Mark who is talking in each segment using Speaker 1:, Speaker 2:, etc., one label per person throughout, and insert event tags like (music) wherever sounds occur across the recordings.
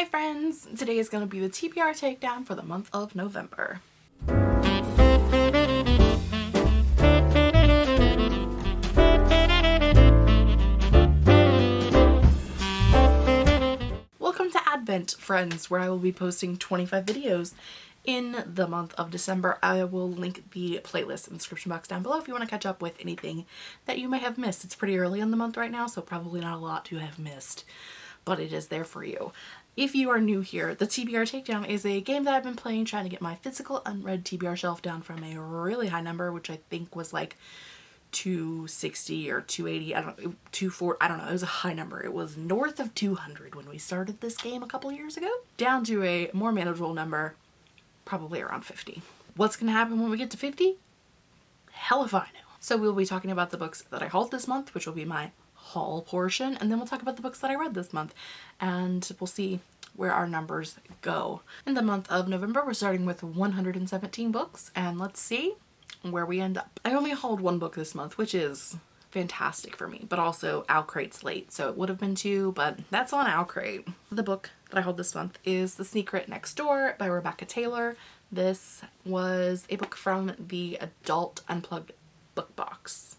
Speaker 1: Hi friends! Today is going to be the TBR takedown for the month of November. Welcome to Advent, friends, where I will be posting 25 videos in the month of December. I will link the playlist in the description box down below if you want to catch up with anything that you may have missed. It's pretty early in the month right now, so probably not a lot to have missed, but it is there for you. If you are new here, the TBR Takedown is a game that I've been playing trying to get my physical unread TBR shelf down from a really high number, which I think was like 260 or 280, I don't know, 240, I don't know, it was a high number. It was north of 200 when we started this game a couple years ago, down to a more manageable number, probably around 50. What's to happen when we get to 50? Hell if I know. So we'll be talking about the books that I hauled this month, which will be my haul portion, and then we'll talk about the books that I read this month, and we'll see where our numbers go. In the month of November, we're starting with 117 books, and let's see where we end up. I only hauled one book this month, which is fantastic for me, but also OwlCrate's late, so it would have been two, but that's on OwlCrate. The book that I hauled this month is The Secret Next Door by Rebecca Taylor. This was a book from the Adult Unplugged book box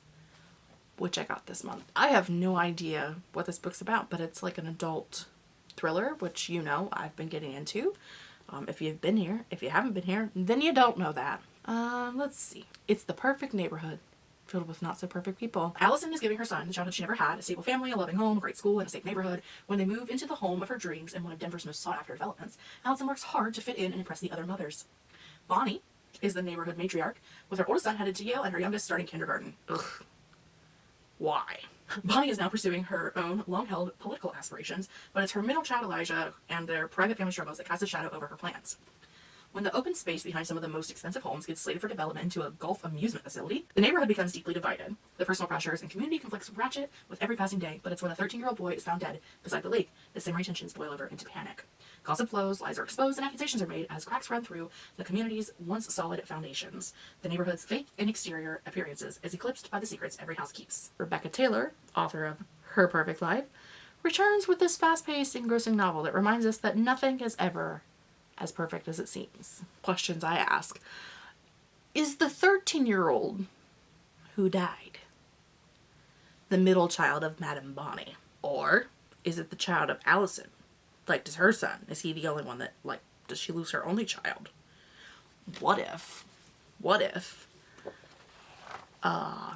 Speaker 1: which I got this month. I have no idea what this book's about, but it's like an adult thriller, which you know I've been getting into. Um, if you've been here, if you haven't been here, then you don't know that. Um, let's see. It's the perfect neighborhood filled with not so perfect people. Allison is giving her son the childhood she never had, a stable family, a loving home, a great school, and a safe neighborhood. When they move into the home of her dreams and one of Denver's most sought after developments, Allison works hard to fit in and impress the other mothers. Bonnie is the neighborhood matriarch, with her oldest son headed to Yale and her youngest starting kindergarten. Ugh, why. Bonnie is now pursuing her own long-held political aspirations, but it's her middle child Elijah and their private family struggles that cast a shadow over her plans. When the open space behind some of the most expensive homes gets slated for development into a golf amusement facility, the neighborhood becomes deeply divided. The personal pressures and community conflicts ratchet with every passing day, but it's when a 13-year-old boy is found dead beside the lake that simmering tensions boil over into panic. Gossip flows, lies are exposed, and accusations are made as cracks run through the community's once solid foundations. The neighborhood's fake and exterior appearances is eclipsed by the secrets every house keeps. Rebecca Taylor, author of Her Perfect Life, returns with this fast-paced, engrossing novel that reminds us that nothing is ever as perfect as it seems. Questions I ask. Is the 13-year-old who died the middle child of Madame Bonnie? Or is it the child of Allison? Like, does her son, is he the only one that, like, does she lose her only child? What if, what if, uh,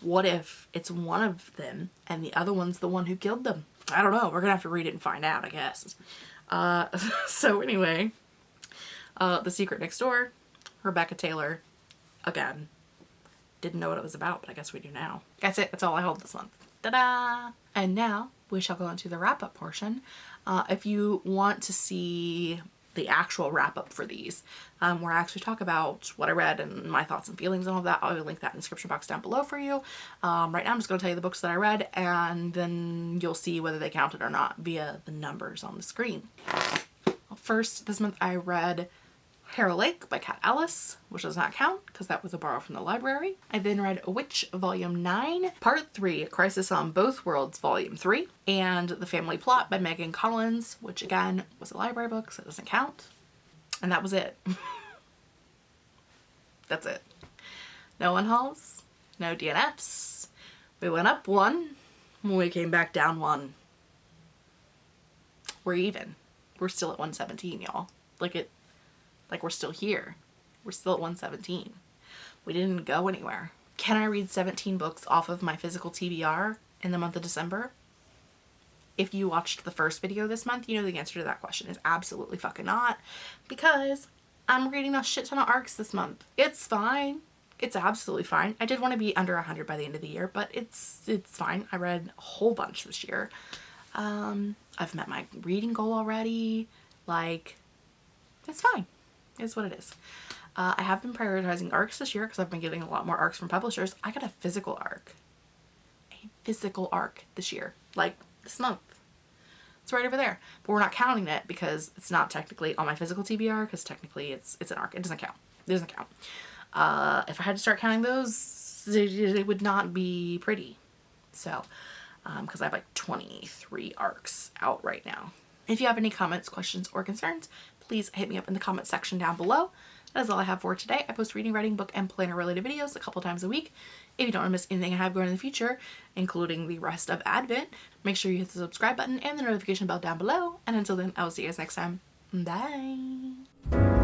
Speaker 1: what if it's one of them and the other one's the one who killed them? I don't know. We're gonna have to read it and find out, I guess. Uh, (laughs) so anyway, uh, The Secret Next Door, Rebecca Taylor, again, didn't know what it was about, but I guess we do now. That's it. That's all I hold this month. Ta-da! And now we shall go into the wrap-up portion. Uh, if you want to see the actual wrap-up for these, um, where I actually talk about what I read and my thoughts and feelings and all that, I'll link that in the description box down below for you. Um, right now I'm just going to tell you the books that I read and then you'll see whether they counted or not via the numbers on the screen. First, this month I read Harrow Lake by Kat Ellis, which does not count because that was a borrow from the library. I then read A Witch Volume 9, Part 3, Crisis on Both Worlds Volume 3, and The Family Plot by Megan Collins, which again was a library book so it doesn't count. And that was it. (laughs) That's it. No one no DNFs. We went up one we came back down one. We're even. We're still at 117, y'all. Like it like we're still here. We're still at 117. We didn't go anywhere. Can I read 17 books off of my physical TBR in the month of December? If you watched the first video this month, you know the answer to that question is absolutely fucking not because I'm reading a shit ton of ARCs this month. It's fine. It's absolutely fine. I did want to be under 100 by the end of the year, but it's it's fine. I read a whole bunch this year. Um, I've met my reading goal already. Like, it's fine is what it is. Uh, I have been prioritizing ARCs this year because I've been getting a lot more ARCs from publishers. I got a physical ARC. A physical ARC this year. Like this month. It's right over there. But we're not counting it because it's not technically on my physical TBR because technically it's it's an ARC. It doesn't count. It doesn't count. Uh, if I had to start counting those, it, would not be pretty. So, because um, I have like 23 ARCs out right now. If you have any comments, questions, or concerns, please hit me up in the comment section down below. That is all I have for today. I post reading, writing, book, and planner related videos a couple times a week. If you don't want to miss anything I have going in the future, including the rest of Advent, make sure you hit the subscribe button and the notification bell down below. And until then, I will see you guys next time. Bye.